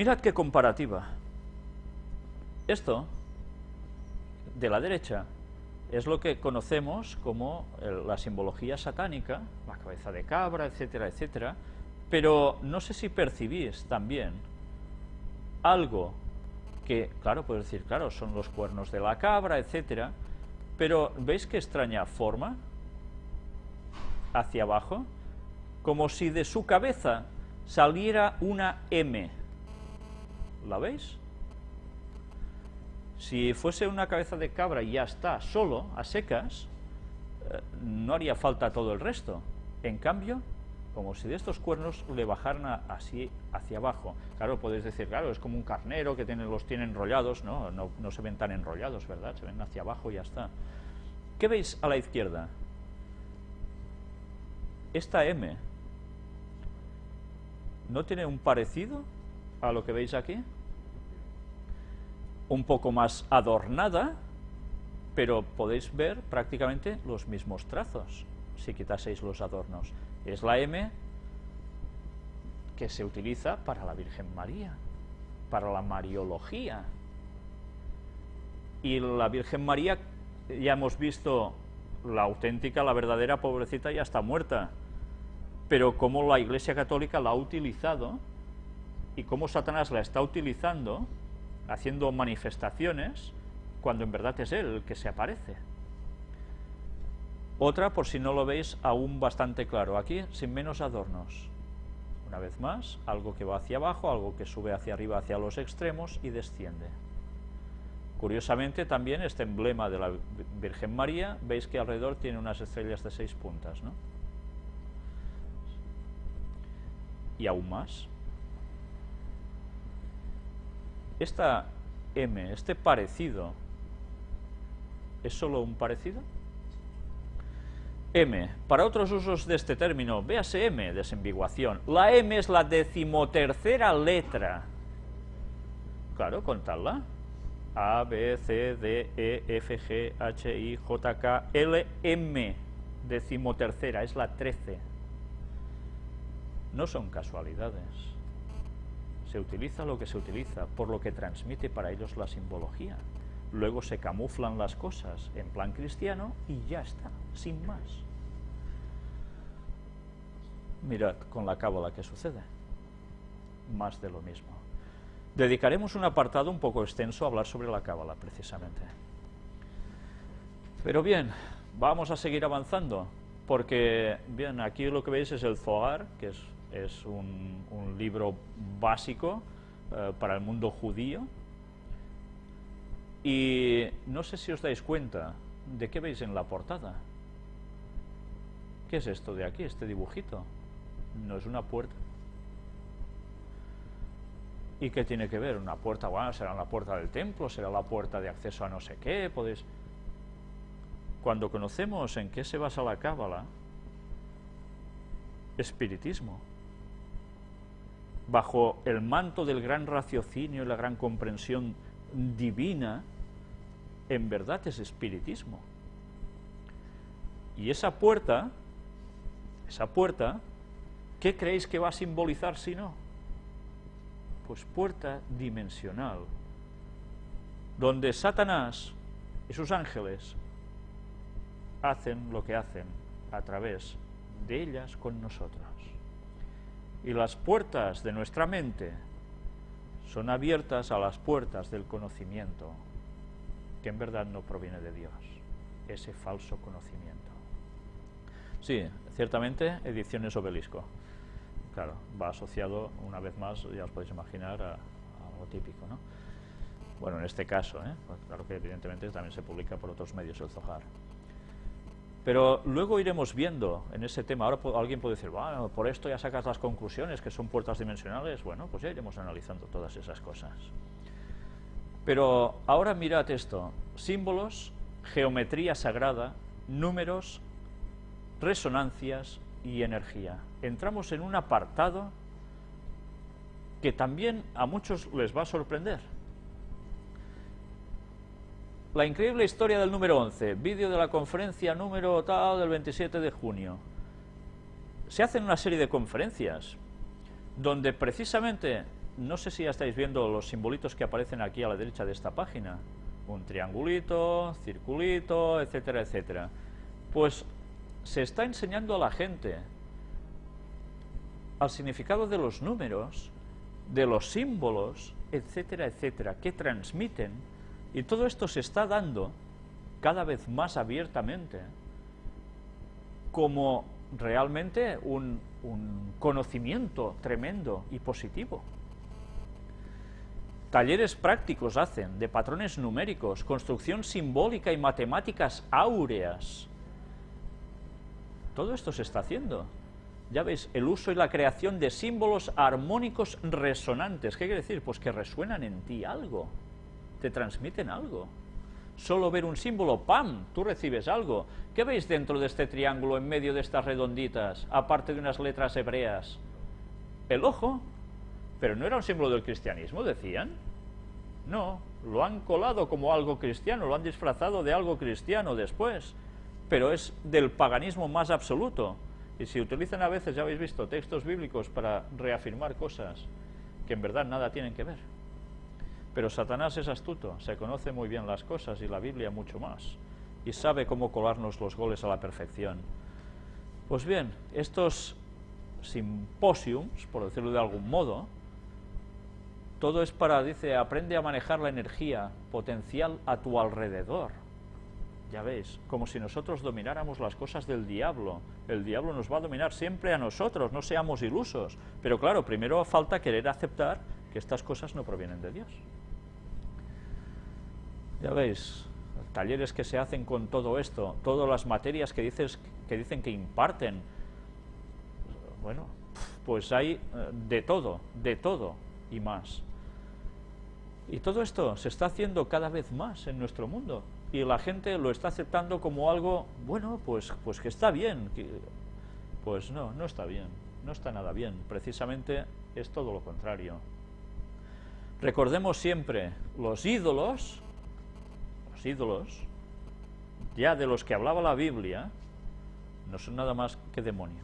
Mirad qué comparativa. Esto, de la derecha, es lo que conocemos como la simbología satánica, la cabeza de cabra, etcétera, etcétera, pero no sé si percibís también algo que, claro, puedes decir, claro, son los cuernos de la cabra, etcétera, pero ¿veis qué extraña forma? Hacia abajo, como si de su cabeza saliera una M. ¿La veis? Si fuese una cabeza de cabra y ya está, solo, a secas, eh, no haría falta todo el resto. En cambio, como si de estos cuernos le bajaran así hacia abajo. Claro, podéis decir, claro, es como un carnero que tiene, los tiene enrollados, ¿no? ¿no? No se ven tan enrollados, ¿verdad? Se ven hacia abajo y ya está. ¿Qué veis a la izquierda? Esta M, ¿no tiene un parecido a lo que veis aquí? Un poco más adornada, pero podéis ver prácticamente los mismos trazos, si quitaseis los adornos. Es la M que se utiliza para la Virgen María, para la Mariología. Y la Virgen María, ya hemos visto la auténtica, la verdadera pobrecita ya está muerta, pero cómo la Iglesia Católica la ha utilizado y cómo Satanás la está utilizando, haciendo manifestaciones, cuando en verdad es él el que se aparece. Otra, por si no lo veis aún bastante claro, aquí sin menos adornos. Una vez más, algo que va hacia abajo, algo que sube hacia arriba, hacia los extremos y desciende. Curiosamente también este emblema de la Virgen María, veis que alrededor tiene unas estrellas de seis puntas, ¿no? Y aún más. Esta M, este parecido, ¿es solo un parecido? M. Para otros usos de este término, véase M, desambiguación. La M es la decimotercera letra. Claro, contadla. A, B, C, D, E, F, G, H, I, J, K, L, M. Decimotercera, es la trece. No son casualidades. Se utiliza lo que se utiliza, por lo que transmite para ellos la simbología luego se camuflan las cosas en plan cristiano y ya está, sin más. Mirad con la cábala que sucede, más de lo mismo. Dedicaremos un apartado un poco extenso a hablar sobre la cábala, precisamente. Pero bien, vamos a seguir avanzando, porque, bien, aquí lo que veis es el Zohar, que es, un, libro básico eh, para el mundo judío, y no sé si os dais cuenta de qué veis en la portada. ¿Qué es esto de aquí, este dibujito? No es una puerta. ¿Y qué tiene que ver? Una puerta, bueno, será la puerta del templo, será la puerta de acceso a no sé qué, podéis... Cuando conocemos en qué se basa la cábala, espiritismo, bajo el manto del gran raciocinio y la gran comprensión divina, en verdad es espiritismo. Y esa puerta, esa puerta, ¿qué creéis que va a simbolizar si no? Pues puerta dimensional, donde Satanás y sus ángeles hacen lo que hacen a través de ellas con nosotros. Y las puertas de nuestra mente son abiertas a las puertas del conocimiento, que en verdad no proviene de Dios, ese falso conocimiento. Sí, ciertamente, ediciones obelisco. Claro, va asociado, una vez más, ya os podéis imaginar, a, algo típico, ¿no? Bueno, en este caso, ¿eh? Pues claro que evidentemente también se publica por otros medios el Zohar. Pero luego iremos viendo en ese tema, ahora alguien puede decir, bueno, por esto ya sacas las conclusiones, que son puertas dimensionales, bueno, pues ya iremos analizando todas esas cosas. Pero ahora mirad esto, símbolos, geometría sagrada, números, resonancias y energía. Entramos en un apartado que también a muchos les va a sorprender. La increíble historia del número 11, vídeo de la conferencia número tal del 27 de junio. Se hacen una serie de conferencias donde precisamente no sé si ya estáis viendo los simbolitos que aparecen aquí a la derecha de esta página. Un triangulito, circulito, etcétera, etcétera. Pues se está enseñando a la gente al significado de los números, de los símbolos, etcétera, etcétera, que transmiten, y todo esto se está dando cada vez más abiertamente como realmente un, conocimiento tremendo y positivo. Talleres prácticos hacen de patrones numéricos, construcción simbólica y matemáticas áureas. Todo esto se está haciendo. Ya veis, el uso y la creación de símbolos armónicos resonantes. ¿Qué quiere decir? Pues que resuenan en ti algo, te transmiten algo. Solo ver un símbolo, ¡pam!, tú recibes algo. ¿Qué veis dentro de este triángulo, en medio de estas redonditas, aparte de unas letras hebreas? El ojo. Pero no era un símbolo del cristianismo, decían. No, lo han colado como algo cristiano, lo han disfrazado de algo cristiano después. Pero es del paganismo más absoluto. Y si utilizan a veces, ya habéis visto, textos bíblicos para reafirmar cosas que en verdad nada tienen que ver. Pero Satanás es astuto, se conoce muy bien las cosas y la Biblia mucho más. Y sabe cómo colarnos los goles a la perfección. Pues bien, estos simposiums, por decirlo de algún modo, todo es para, dice, aprende a manejar la energía potencial a tu alrededor. Ya veis, como si nosotros domináramos las cosas del diablo. El diablo nos va a dominar siempre a nosotros, no seamos ilusos. Pero claro, primero falta querer aceptar que estas cosas no provienen de Dios. Ya veis, talleres que se hacen con todo esto, todas las materias que, dices, que dicen que imparten. Bueno, pues hay eh, de todo, de todo y más. Y todo esto se está haciendo cada vez más en nuestro mundo y la gente lo está aceptando como algo, bueno, pues, pues que está bien. pues no, no está bien, no está nada bien. Precisamente es todo lo contrario. Recordemos siempre, los ídolos, los ídolos, ya de los que hablaba la Biblia, no son nada más que demonios.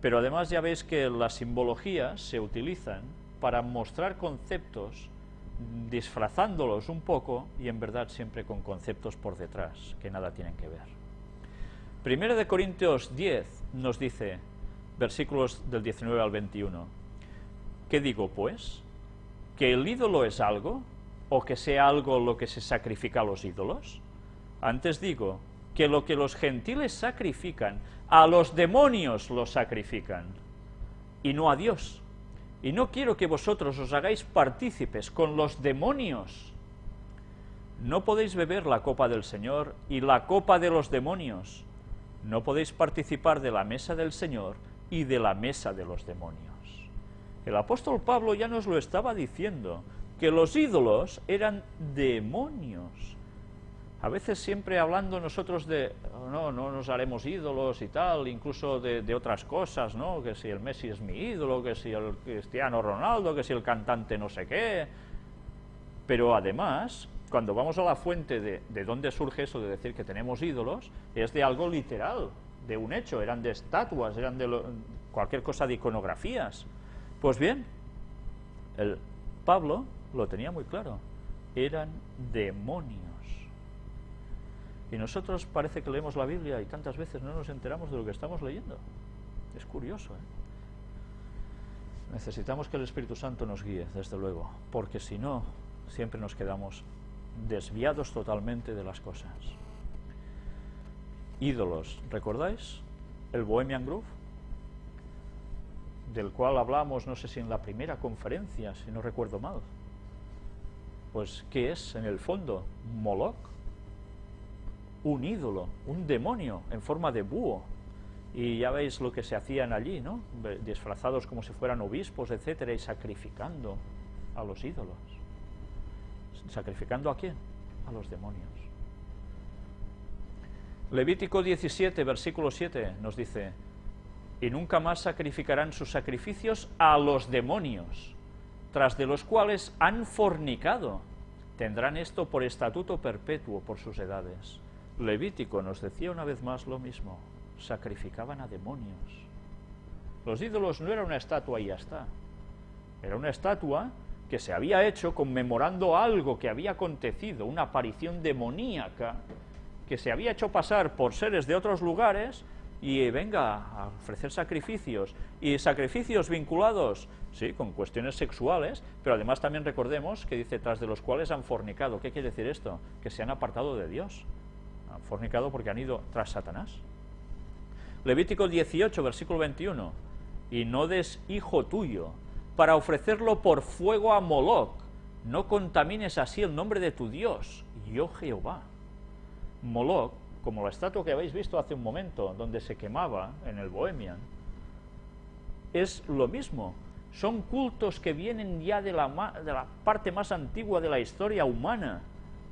Pero además ya veis que las simbologías se utilizan para mostrar conceptos disfrazándolos un poco y en verdad siempre con conceptos por detrás que nada tienen que ver. Primero de Corintios 10 nos dice, versículos del 19 al 21, ¿qué digo pues? ¿Que el ídolo es algo? ¿O que sea algo lo que se sacrifica a los ídolos? Antes digo que lo que los gentiles sacrifican, a los demonios lo sacrifican, y no a Dios y no quiero que vosotros os hagáis partícipes con los demonios. No podéis beber la copa del Señor y la copa de los demonios. No podéis participar de la mesa del Señor y de la mesa de los demonios. El apóstol Pablo ya nos lo estaba diciendo, que los ídolos eran demonios. A veces siempre hablando nosotros de, oh, no, no nos haremos ídolos y tal, incluso de, otras cosas, ¿no? Que si el Messi es mi ídolo, que si el Cristiano Ronaldo, que si el cantante no sé qué. Pero además, cuando vamos a la fuente de, de dónde surge eso de decir que tenemos ídolos, es de algo literal, de un hecho, eran de estatuas, eran de cualquier cosa de iconografías. Pues bien, el Pablo lo tenía muy claro, eran demonios. Y nosotros parece que leemos la Biblia y tantas veces no nos enteramos de lo que estamos leyendo. Es curioso, ¿eh? Necesitamos que el Espíritu Santo nos guíe, desde luego, porque si no, siempre nos quedamos desviados totalmente de las cosas. Ídolos, ¿recordáis? El Bohemian Groove, del cual hablamos, no sé si en la primera conferencia, si no recuerdo mal. Pues, ¿qué es en el fondo? Moloch un ídolo, un demonio en forma de búho. Y ya veis lo que se hacían allí, ¿no? Disfrazados como si fueran obispos, etcétera, y sacrificando a los ídolos. ¿Sacrificando a quién? A los demonios. Levítico 17, versículo 7, nos dice, y nunca más sacrificarán sus sacrificios a los demonios, tras de los cuales han fornicado. Tendrán esto por estatuto perpetuo por sus edades. Levítico nos decía una vez más lo mismo, sacrificaban a demonios. Los ídolos no eran una estatua y ya está. Era una estatua que se había hecho conmemorando algo que había acontecido, una aparición demoníaca, que se había hecho pasar por seres de otros lugares y venga a ofrecer sacrificios, y sacrificios vinculados, sí, con cuestiones sexuales, pero además también recordemos que dice, tras de los cuales han fornicado. ¿Qué quiere decir esto? Que se han apartado de Dios. Han fornicado porque han ido tras Satanás. Levítico 18, versículo 21. Y no des hijo tuyo para ofrecerlo por fuego a Moloch. No contamines así el nombre de tu Dios, yo Jehová. Moloch como la estatua que habéis visto hace un momento, donde se quemaba en el Bohemian, es lo mismo. Son cultos que vienen ya de la, parte más antigua de la historia humana,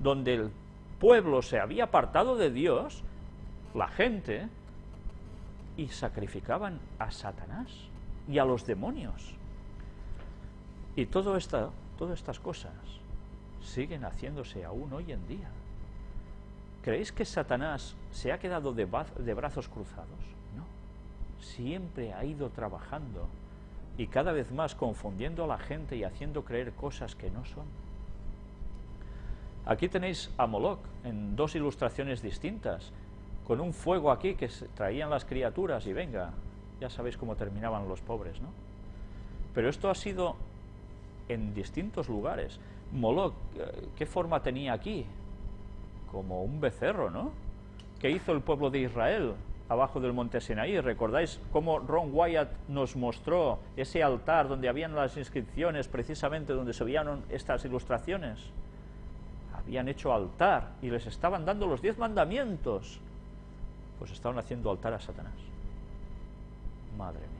donde el pueblo se había apartado de Dios, la gente, y sacrificaban a Satanás y a los demonios. Y todo esto, todas estas cosas siguen haciéndose aún hoy en día. ¿Creéis que Satanás se ha quedado de, brazos cruzados? No. Siempre ha ido trabajando y cada vez más confundiendo a la gente y haciendo creer cosas que no son. Aquí tenéis a Moloch en dos ilustraciones distintas, con un fuego aquí que traían las criaturas y venga, ya sabéis cómo terminaban los pobres, ¿no? Pero esto ha sido en distintos lugares. Moloch, eh, ¿qué forma tenía aquí? Como un becerro, ¿no? ¿Qué hizo el pueblo de Israel abajo del monte Sinaí? ¿Recordáis cómo Ron Wyatt nos mostró ese altar donde habían las inscripciones, precisamente donde se veían estas ilustraciones? Habían hecho altar y les estaban dando los diez mandamientos. Pues estaban haciendo altar a Satanás. Madre mía.